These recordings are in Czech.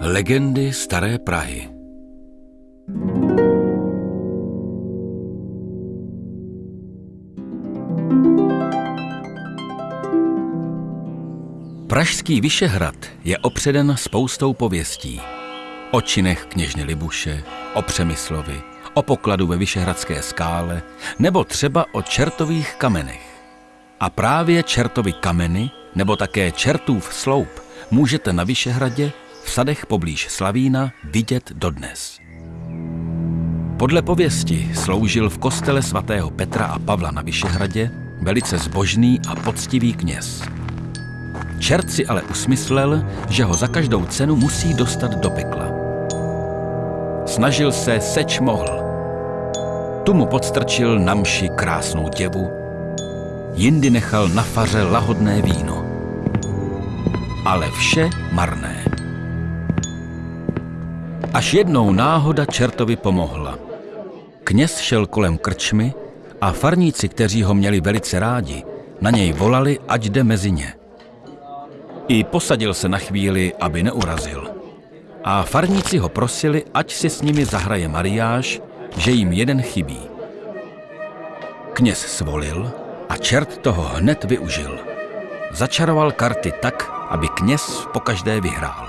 Legendy Staré Prahy Pražský Vyšehrad je opředen spoustou pověstí. O činech kněžny Libuše, o Přemyslovi, o pokladu ve Vyšehradské skále nebo třeba o čertových kamenech. A právě čertovi kameny nebo také čertův sloup můžete na Vyšehradě v sadech poblíž Slavína vidět dodnes. Podle pověsti sloužil v kostele svatého Petra a Pavla na Vyšehradě velice zbožný a poctivý kněz. Čert si ale usmyslel, že ho za každou cenu musí dostat do pekla. Snažil se, seč mohl. Tu mu podstrčil na mši krásnou děvu, jindy nechal na faře lahodné víno. Ale vše marné. Až jednou náhoda čertovi pomohla. Kněz šel kolem krčmy a farníci, kteří ho měli velice rádi, na něj volali, ať jde mezi ně. I posadil se na chvíli, aby neurazil. A farníci ho prosili, ať si s nimi zahraje mariáš, že jim jeden chybí. Kněz svolil a čert toho hned využil. Začaroval karty tak, aby kněz pokaždé vyhrál.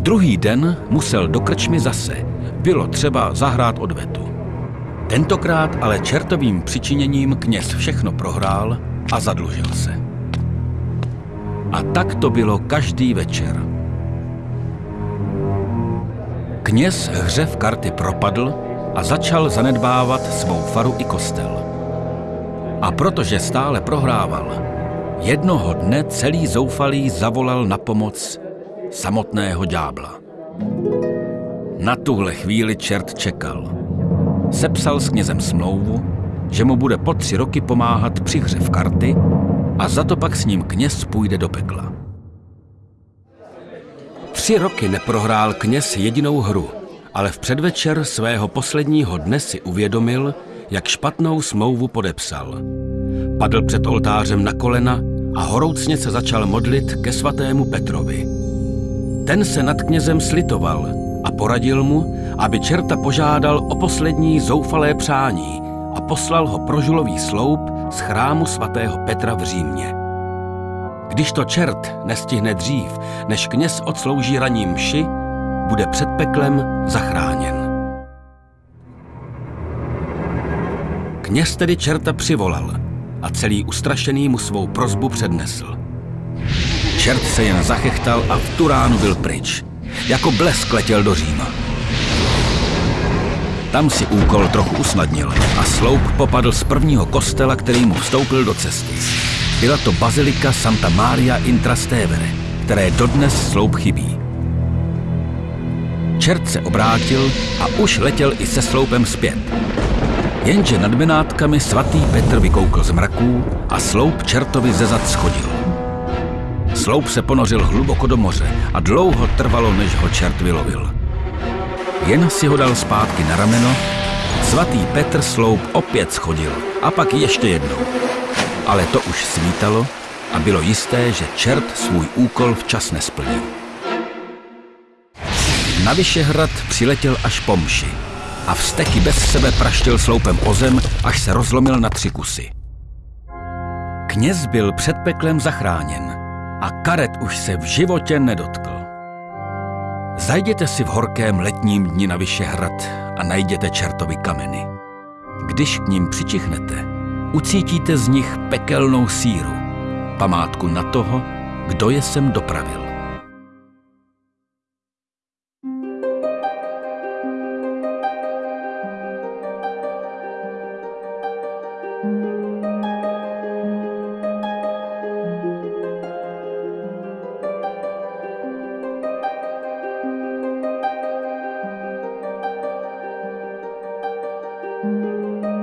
Druhý den musel do krčmy zase. Bylo třeba zahrát odvetu. Tentokrát ale čertovým přičiněním kněz všechno prohrál a zadlužil se. A tak to bylo každý večer. Kněz hře v karty propadl a začal zanedbávat svou faru i kostel. A protože stále prohrával, jednoho dne celý zoufalý zavolal na pomoc samotného ďábla. Na tuhle chvíli čert čekal. Sepsal s knězem smlouvu, že mu bude po tři roky pomáhat při hře v karty a za to pak s ním kněz půjde do pekla. Tři roky neprohrál kněz jedinou hru, ale v předvečer svého posledního dne si uvědomil, jak špatnou smlouvu podepsal. Padl před oltářem na kolena a horoucně se začal modlit ke svatému Petrovi. Ten se nad knězem slitoval a poradil mu, aby čerta požádal o poslední zoufalé přání a poslal ho prožulový sloup z chrámu svatého Petra v Římě. Když to čert nestihne dřív, než kněz odslouží raní mši, bude před peklem zachráněn. Kněz tedy čerta přivolal a celý ustrašený mu svou prozbu přednesl. Čert se jen zachechtal a v tu ránu byl pryč. Jako blesk letěl do Říma. Tam si úkol trochu usnadnil a sloup popadl z prvního kostela, který mu vstoupil do cesty. Byla to bazilika Santa Maria in Trastevere, které dodnes sloup chybí. Čert se obrátil a už letěl i se sloupem zpět. Jenže nad Benátkami svatý Petr vykoukl z mraků a sloup čertovi ze zad schodil. Sloup se ponořil hluboko do moře a dlouho trvalo, než ho čert vylovil. Jen si ho dal zpátky na rameno, svatý Petr sloup opět schodil a pak ještě jednou. Ale to už svítalo a bylo jisté, že čert svůj úkol včas nesplnil. Na Vyšehrad přiletěl až po mši a vsteky bez sebe praštil sloupem o zem, až se rozlomil na tři kusy. Kněz byl před peklem zachráněn a karet už se v životě nedotkl. Zajděte si v horkém letním dni na Vyšehrad a najděte čertovi kameny. Když k ním přičichnete, ucítíte z nich pekelnou síru, památku na toho, kdo je sem dopravil. Música